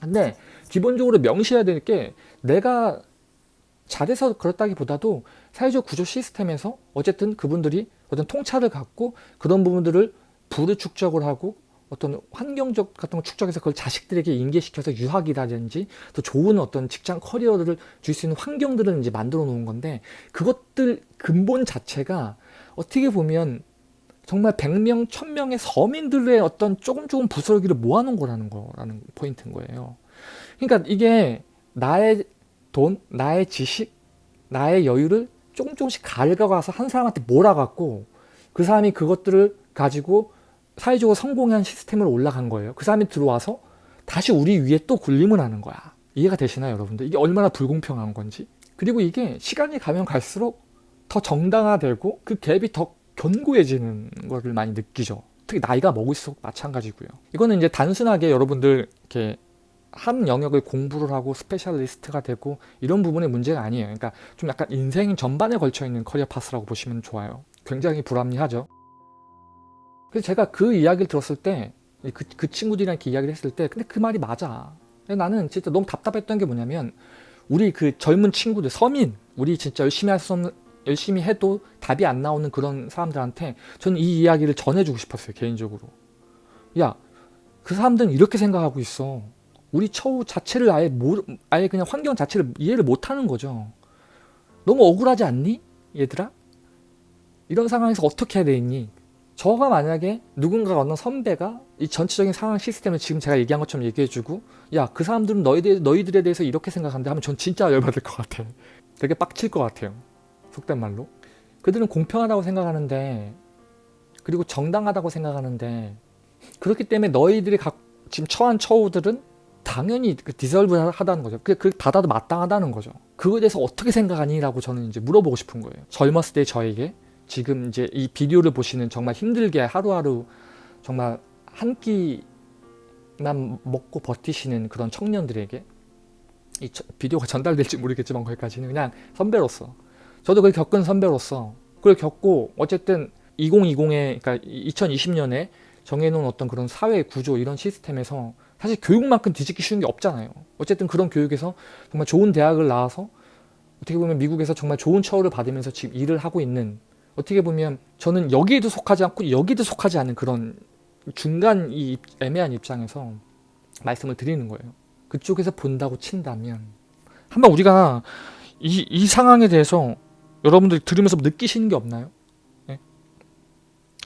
근데 기본적으로 명시해야 될 게 내가 잘해서 그렇다기보다도 사회적 구조 시스템에서 어쨌든 그분들이 어떤 통찰을 갖고 그런 부분들을 부를 축적을 하고 어떤 환경적 같은 걸 축적해서 그걸 자식들에게 인계시켜서 유학이라든지 또 좋은 어떤 직장 커리어를 줄 수 있는 환경들을 이제 만들어 놓은 건데 그것들 근본 자체가 어떻게 보면 정말 100명, 1000명의 서민들의 어떤 조금 조금 부스러기를 모아놓은 거라는 거라는 포인트인 거예요. 그러니까 이게 나의 돈, 나의 지식, 나의 여유를 조금 조금씩 갉아가서 한 사람한테 몰아갖고 그 사람이 그것들을 가지고 사회적으로 성공한 시스템으로 올라간 거예요. 그 사람이 들어와서 다시 우리 위에 또 군림을 하는 거야. 이해가 되시나요, 여러분들? 이게 얼마나 불공평한 건지. 그리고 이게 시간이 가면 갈수록 더 정당화되고 그 갭이 더 견고해지는 거를 많이 느끼죠. 특히 나이가 먹을수록 마찬가지고요. 이거는 이제 단순하게 여러분들 이렇게 한 영역을 공부를 하고 specialist가 되고 이런 부분의 문제가 아니에요. 그러니까 좀 약간 인생 전반에 걸쳐 있는 career path라고 보시면 좋아요. 굉장히 불합리하죠. 그래서 제가 그 이야기를 들었을 때, 그, 그 친구들이랑 이렇게 이야기를 했을 때, 근데 그 말이 맞아. 나는 진짜 너무 답답했던 게 뭐냐면, 우리 그 젊은 친구들, 서민, 우리 진짜 열심히 할 수 없는, 열심히 해도 답이 안 나오는 그런 사람들한테 저는 이 이야기를 전해주고 싶었어요, 개인적으로. 야, 그 사람들은 이렇게 생각하고 있어. 우리 처우 자체를 아예 모, 아예 그냥 환경 자체를 이해를 못 하는 거죠. 너무 억울하지 않니? 얘들아? 이런 상황에서 어떻게 해야 되니? 저가 만약에 누군가 어느 선배가 이 전체적인 상황 시스템을 지금 제가 얘기한 것처럼 얘기해주고 야 그 사람들은 너희들, 너희들에 대해서 이렇게 생각한다 하면 전 진짜 열받을 것 같아 되게 빡칠 것 같아요 속된 말로 그들은 공평하다고 생각하는데 그리고 정당하다고 생각하는데 그렇기 때문에 너희들이 각, 지금 처한 처우들은 당연히 그 디설브 하다는 거죠. 그, 그 받아도 마땅하다는 거죠. 그거에 대해서 어떻게 생각하니? 라고 저는 이제 물어보고 싶은 거예요. 젊었을 때 저에게 지금 이제 이 비디오를 보시는 정말 힘들게 하루하루 정말 한 끼만 먹고 버티시는 그런 청년들에게 이 저- 비디오가 전달될지 모르겠지만 거기까지는 그냥 선배로서 저도 그걸 겪은 선배로서 그걸 겪고 어쨌든 2020에 그러니까 2020년에 정해놓은 어떤 그런 사회 구조 이런 시스템에서 사실 교육만큼 뒤집기 쉬운 게 없잖아요. 어쨌든 그런 교육에서 정말 좋은 대학을 나와서 어떻게 보면 미국에서 정말 좋은 처우를 받으면서 지금 일을 하고 있는 어떻게 보면 저는 여기에도 속하지 않고 여기도 속하지 않은 그런 중간 이 애매한 입장에서 말씀을 드리는 거예요. 그쪽에서 본다고 친다면 한번 우리가 이, 이 상황에 대해서 여러분들이 들으면서 느끼시는 게 없나요? 예?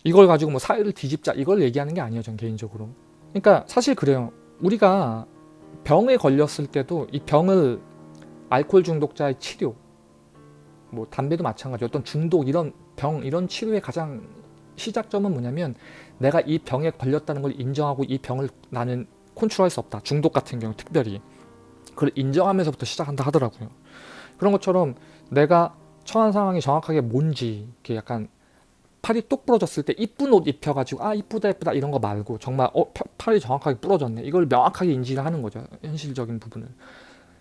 이걸 가지고 뭐 사회를 뒤집자 이걸 얘기하는 게 아니에요 전 개인적으로. 그러니까 사실 그래요. 우리가 병에 걸렸을 때도 이 병을 알코올 중독자의 치료 뭐 담배도 마찬가지 어떤 중독 이런 병 이런 치료의 가장 시작점은 뭐냐면 내가 이 병에 걸렸다는 걸 인정하고 이 병을 나는 컨트롤할 수 없다. 중독 같은 경우 특별히. 그걸 인정하면서부터 시작한다 하더라고요. 그런 것처럼 내가 처한 상황이 정확하게 뭔지 이렇게 약간 팔이 뚝 부러졌을 때 이쁜 옷 입혀가지고 아 이쁘다 이쁘다 이런 거 말고 정말 어 파- 팔이 정확하게 부러졌네. 이걸 명확하게 인지를 하는 거죠 현실적인 부분을.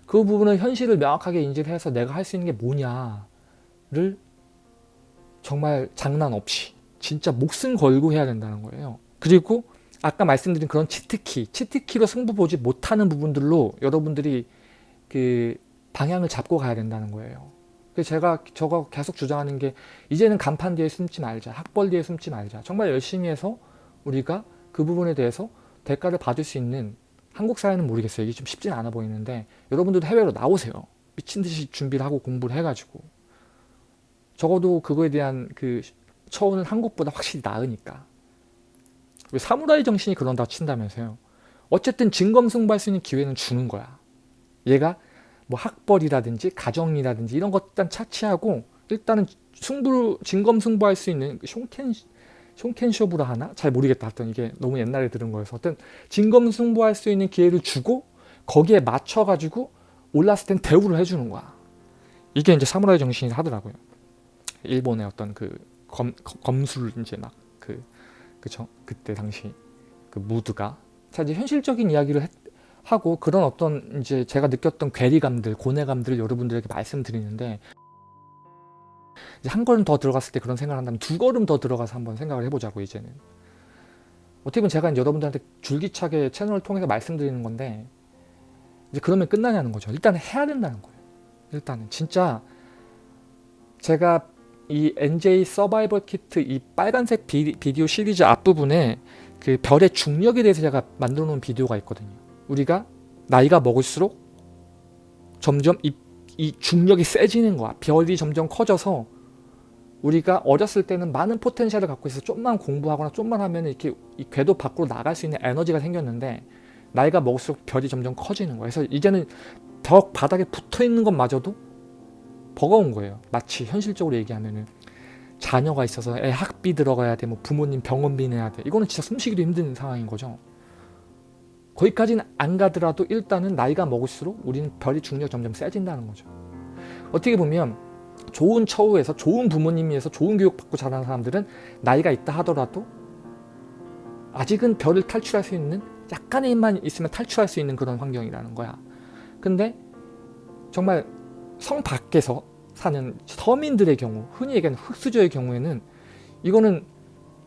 그 부분을 현실을 명확하게 인지를 해서 내가 할 수 있는 게 뭐냐를 정말 장난 없이 진짜 목숨 걸고 해야 된다는 거예요. 그리고 아까 말씀드린 그런 치트키 치트키로 승부 보지 못하는 부분들로 여러분들이 그 방향을 잡고 가야 된다는 거예요 제가 저거 계속 주장하는 게 이제는 간판 뒤에 숨지 말자 학벌 뒤에 숨지 말자. 정말 열심히 해서 우리가 그 부분에 대해서 대가를 받을 수 있는 한국 사회는 모르겠어요. 이게 좀 쉽지는 않아 보이는데 여러분들도 해외로 나오세요. 미친 듯이 준비를 하고 공부를 해가지고. 적어도 그거에 대한 그 처우는 한국보다 확실히 나으니까. 왜 사무라이 정신이 그런다고 친다면서요? 어쨌든 진검승부할 수 있는 기회는 주는 거야. 얘가 뭐 학벌이라든지 가정이라든지 이런 것 일단 차치하고 일단은 승부 진검승부할 수 있는 그 쇼켄 쇼켄쇼브라 하나? 잘 모르겠다 하여튼 이게 너무 옛날에 들은 거여서. 하여튼 진검승부할 수 있는 기회를 주고 거기에 맞춰 가지고 올랐을 땐 대우를 해주는 거야. 이게 이제 사무라이 정신이 하더라고요. 일본의 어떤 그 검, 검술 이제 막 그 그쵸? 그때 당시 그 무드가. 자 이제 현실적인 이야기를 했, 하고 그런 어떤 이제 제가 느꼈던 괴리감들, 고뇌감들을 여러분들에게 말씀드리는데 이제 한 걸음 더 들어갔을 때 그런 생각을 한다면 두 걸음 더 들어가서 한번 생각을 해보자고 이제는 어떻게 보면 제가 여러분들한테 줄기차게 채널을 통해서 말씀드리는 건데 이제 그러면 끝나냐는 거죠. 일단은 해야 된다는 거예요. 일단은 진짜 제가 이 NJ 서바이벌 키트 이 빨간색 비, 비디오 시리즈 앞부분에 그 별의 중력에 대해서 제가 만들어 놓은 비디오가 있거든요. 우리가 나이가 먹을수록 점점 이, 이 중력이 세지는 거야. 별이 점점 커져서 우리가 어렸을 때는 많은 포텐셜을 갖고 있어서 좀만 공부하거나 좀만 하면 이렇게 이 궤도 밖으로 나갈 수 있는 에너지가 생겼는데 나이가 먹을수록 별이 점점 커지는 거야. 그래서 이제는 벽 바닥에 붙어 있는 것마저도 버거운 거예요. 마치 현실적으로 얘기하면은 자녀가 있어서 애 학비 들어가야 돼, 뭐 부모님 병원비 내야 돼. 이거는 진짜 숨쉬기도 힘든 상황인 거죠. 거기까지는 안 가더라도 일단은 나이가 먹을수록 우리는 별이 중력 점점 세진다는 거죠. 어떻게 보면 좋은 처우에서 좋은 부모님에서 좋은 교육 받고 자란 사람들은 나이가 있다 하더라도 아직은 별을 탈출할 수 있는 약간의 힘만 있으면 탈출할 수 있는 그런 환경이라는 거야. 근데 정말 성 밖에서 사는 서민들의 경우 흔히 얘기하는 흑수저의 경우에는 이거는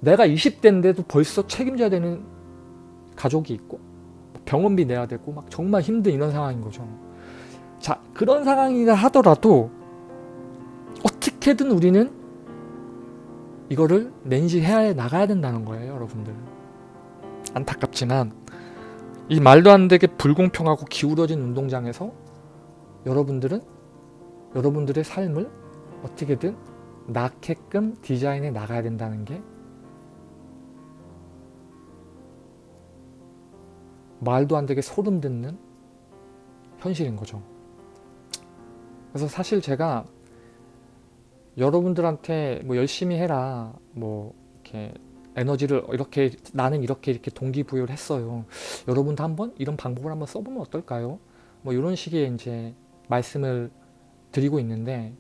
내가 20대인데도 벌써 책임져야 되는 가족이 있고 병원비 내야 되고 막 정말 힘든 이런 상황인 거죠. 자 그런 상황이라 하더라도 어떻게든 우리는 이거를 낸시해야 나가야 된다는 거예요 여러분들. 안타깝지만 이 말도 안 되게 불공평하고 기울어진 운동장에서 여러분들은 여러분들의 삶을 어떻게든 낳게끔 디자인해 나가야 된다는 게 말도 안 되게 소름 돋는 현실인 거죠. 그래서 사실 제가 여러분들한테 뭐 열심히 해라 뭐 이렇게 에너지를 이렇게 나는 이렇게 이렇게 동기부여를 했어요. 여러분도 한번 이런 방법을 한번 써보면 어떨까요? 뭐 이런 식의 이제 말씀을 드리고 있는데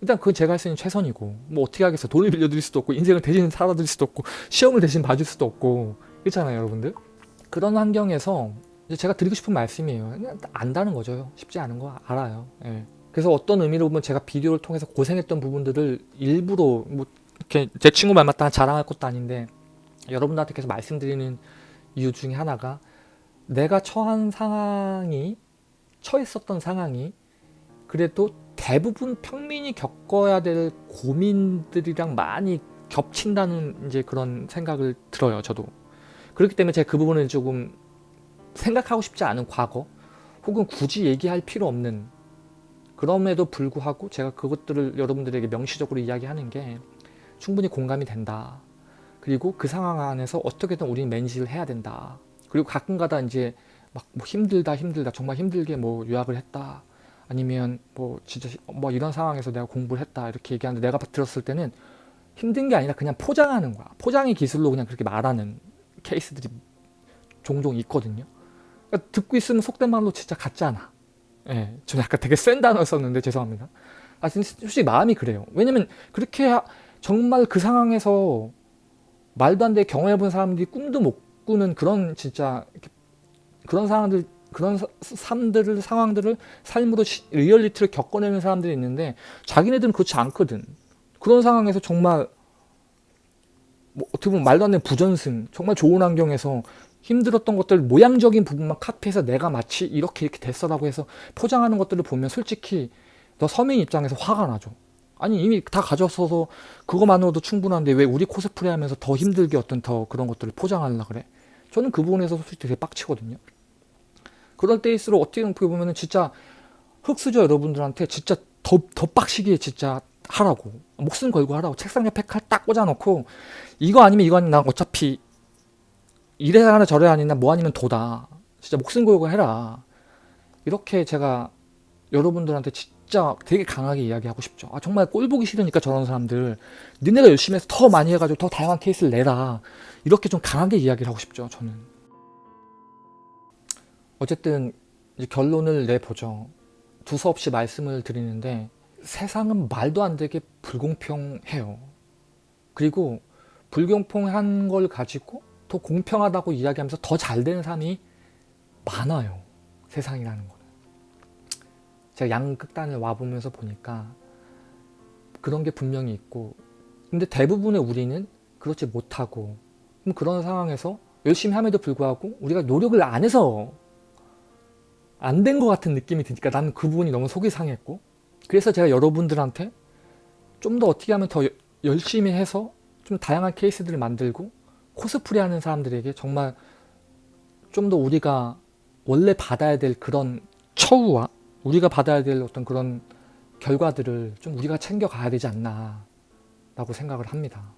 일단 그건 제가 할 수 있는 최선이고 뭐 어떻게 하겠어 돈을 빌려드릴 수도 없고 인생을 대신 살아드릴 수도 없고 시험을 대신 봐줄 수도 없고 그렇잖아요 여러분들 그런 환경에서 제가 드리고 싶은 말씀이에요. 안다는 거죠. 쉽지 않은 거 알아요. 예. 그래서 어떤 의미로 보면 제가 비디오를 통해서 고생했던 부분들을 일부러 뭐 이렇게 제 친구 말 맞다 자랑할 것도 아닌데 여러분들한테 계속 말씀드리는 이유 중에 하나가 내가 처한 상황이 처했었던 상황이 그래도 대부분 평민이 겪어야 될 고민들이랑 많이 겹친다는 이제 그런 생각을 들어요 저도 그렇기 때문에 제가 그 부분을 조금 생각하고 싶지 않은 과거 혹은 굳이 얘기할 필요 없는 그럼에도 불구하고 제가 그것들을 여러분들에게 명시적으로 이야기하는 게 충분히 공감이 된다. 그리고 그 상황 안에서 어떻게든 우리는 매니지를 해야 된다. 그리고 가끔가다 이제 막 뭐 힘들다 힘들다 정말 힘들게 뭐 유학을 했다. 아니면 뭐 진짜 뭐 이런 상황에서 내가 공부를 했다 이렇게 얘기하는데 내가 들었을 때는 힘든 게 아니라 그냥 포장하는 거야. 포장의 기술로 그냥 그렇게 말하는 케이스들이 종종 있거든요. 그러니까 듣고 있으면 속된 말로 진짜 같잖아. 예, 저 약간 되게 센 단어 썼는데 죄송합니다. 아 솔직히 마음이 그래요. 왜냐면 그렇게 하, 정말 그 상황에서 말도 안 되게 경험해본 사람들이 꿈도 못 꾸는 그런 진짜 그런 상황들 그런 사, 삶들을 상황들을 삶으로 시, 리얼리티를 겪어내는 사람들이 있는데 자기네들은 그렇지 않거든. 그런 상황에서 정말 뭐 어떻게 보면 말도 안 되는 부전승 정말 좋은 환경에서 힘들었던 것들 모양적인 부분만 카피해서 내가 마치 이렇게 이렇게 됐어라고 해서 포장하는 것들을 보면 솔직히 너 서민 입장에서 화가 나죠. 아니 이미 다 가졌어서 그거만으로도 충분한데 왜 우리 코스프레 하면서 더 힘들게 어떤 더 그런 것들을 포장하려 그래? 저는 그 부분에서 솔직히 되게 빡치거든요. 그럴 때일수록 어떻게 보면 진짜 흑수저 여러분들한테 진짜 더, 더 빡시게 진짜 하라고 목숨 걸고 하라고 책상 옆에 칼 딱 꽂아놓고 이거 아니면 이거 아니면 난 어차피 이래 하나 저래 아니나 뭐 아니면 도다. 진짜 목숨 걸고 해라. 이렇게 제가 여러분들한테 진짜 되게 강하게 이야기하고 싶죠. 아 정말 꼴 보기 싫으니까 저런 사람들 니네가 열심히 해서 더 많이 해가지고 더 다양한 케이스를 내라. 이렇게 좀 강하게 이야기를 하고 싶죠 저는. 어쨌든 결론을 내보죠. 두서없이 말씀을 드리는데 세상은 말도 안 되게 불공평해요. 그리고 불공평한 걸 가지고 더 공평하다고 이야기하면서 더 잘 되는 사람이 많아요. 세상이라는 거는. 제가 양극단을 와보면서 보니까 그런 게 분명히 있고 근데 대부분의 우리는 그렇지 못하고 그런 상황에서 열심히 함에도 불구하고 우리가 노력을 안 해서 안 된 것 같은 느낌이 드니까 나는 그 부분이 너무 속이 상했고 그래서 제가 여러분들한테 좀 더 어떻게 하면 더 열심히 해서 좀 다양한 케이스들을 만들고 코스프레 하는 사람들에게 정말 좀 더 우리가 원래 받아야 될 그런 처우와 우리가 받아야 될 어떤 그런 결과들을 좀 우리가 챙겨가야 되지 않나 라고 생각을 합니다.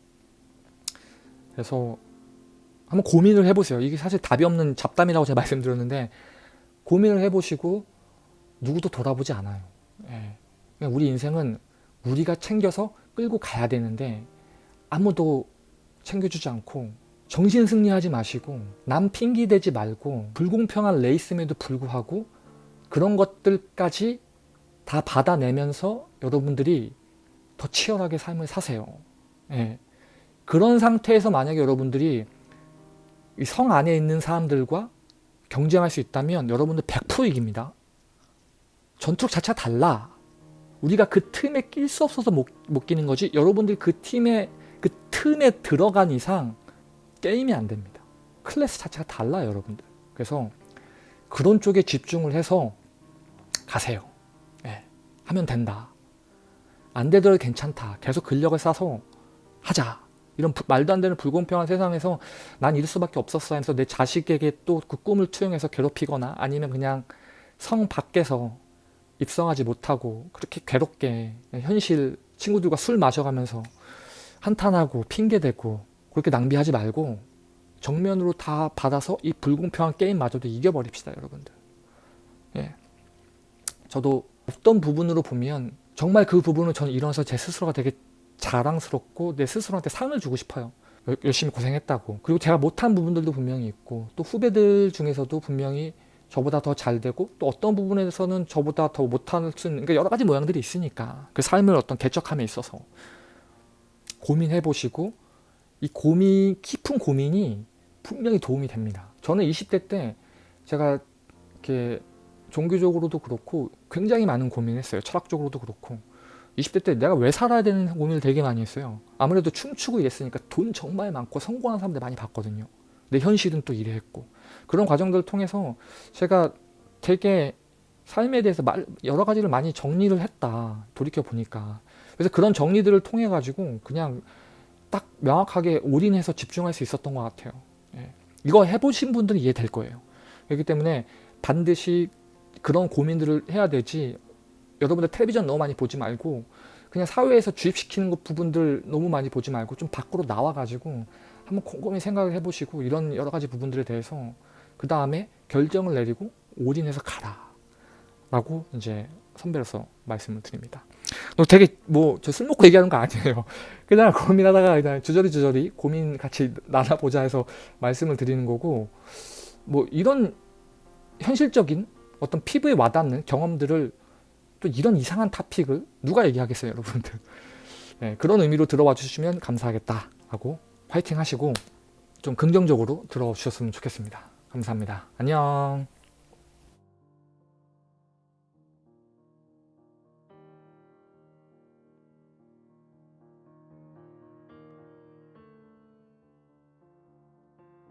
그래서 한번 고민을 해보세요. 이게 사실 답이 없는 잡담이라고 제가 (laughs) 말씀드렸는데 고민을 해보시고 누구도 돌아보지 않아요. 예. 우리 인생은 우리가 챙겨서 끌고 가야 되는데 아무도 챙겨주지 않고 정신 승리하지 마시고 남 핑계대지 말고 불공평한 레이스임에도 불구하고 그런 것들까지 다 받아내면서 여러분들이 더 치열하게 삶을 사세요. 예. 그런 상태에서 만약에 여러분들이 성 안에 있는 사람들과 경쟁할 수 있다면 여러분들 100% 이깁니다. 전투력 자체가 달라. 우리가 그 틈에 낄 수 없어서 못, 못 끼는 거지 여러분들이 그 팀에 그 틈에 들어간 이상 게임이 안 됩니다. 클래스 자체가 달라요 여러분들. 그래서 그런 쪽에 집중을 해서 가세요. 네. 하면 된다. 안 되더라도 괜찮다. 계속 근력을 쌓아서 하자. 이런 부, 말도 안 되는 불공평한 세상에서 난 이럴 수밖에 없었어 하면서 내 자식에게 또 그 꿈을 투영해서 괴롭히거나 아니면 그냥 성 밖에서 입성하지 못하고 그렇게 괴롭게 현실 친구들과 술 마셔가면서 한탄하고 핑계대고 그렇게 낭비하지 말고 정면으로 다 받아서 이 불공평한 게임마저도 이겨버립시다 여러분들. 예. 저도 어떤 부분으로 보면 정말 그 부분을 저는 일어나서 제 스스로가 되게 자랑스럽고 내 스스로한테 상을 주고 싶어요. 열- 열심히 고생했다고. 그리고 제가 못한 부분들도 분명히 있고 또 후배들 중에서도 분명히 저보다 더 잘 되고 또 어떤 부분에서는 저보다 더 못할 수 있는 그러니까 여러 가지 모양들이 있으니까 그 삶을 어떤 개척함에 있어서 고민해 보시고 이 고민 깊은 고민이 분명히 도움이 됩니다. 저는 20대 때 제가 이렇게 종교적으로도 그렇고 굉장히 많은 고민했어요. 철학적으로도 그렇고 20대 때 내가 왜 살아야 되는 고민을 되게 많이 했어요. 아무래도 춤추고 이랬으니까 돈 정말 많고 성공한 사람들 많이 봤거든요. 근데 현실은 또 이래했고 그런 과정들을 통해서 제가 되게 삶에 대해서 말- 여러 가지를 많이 정리를 했다 돌이켜 보니까 그래서 그런 정리들을 통해 가지고 그냥 딱 명확하게 올인해서 집중할 수 있었던 것 같아요. 예. 이거 해보신 분들은 이해될 거예요. 그렇기 때문에 반드시 그런 고민들을 해야 되지 여러분들 텔레비전 너무 많이 보지 말고 그냥 사회에서 주입시키는 것 부분들 너무 많이 보지 말고 좀 밖으로 나와가지고 한번 곰곰이 생각을 해보시고 이런 여러 가지 부분들에 대해서 그 다음에 결정을 내리고 올인해서 가라 라고 이제 선배로서 말씀을 드립니다. 너 되게 뭐 저 술 먹고 얘기하는 거 아니에요. (laughs) 그냥 고민하다가 그냥 주저리 주저리 고민 같이 나눠보자 해서 말씀을 드리는 거고 뭐 이런 현실적인 어떤 피부에 와닿는 경험들을 또 이런 이상한 타픽을 누가 얘기하겠어요 여러분들 네, 그런 의미로 들어와 주시면 감사하겠다 하고 화이팅 하시고 좀 긍정적으로 들어와 주셨으면 좋겠습니다. 감사합니다. 안녕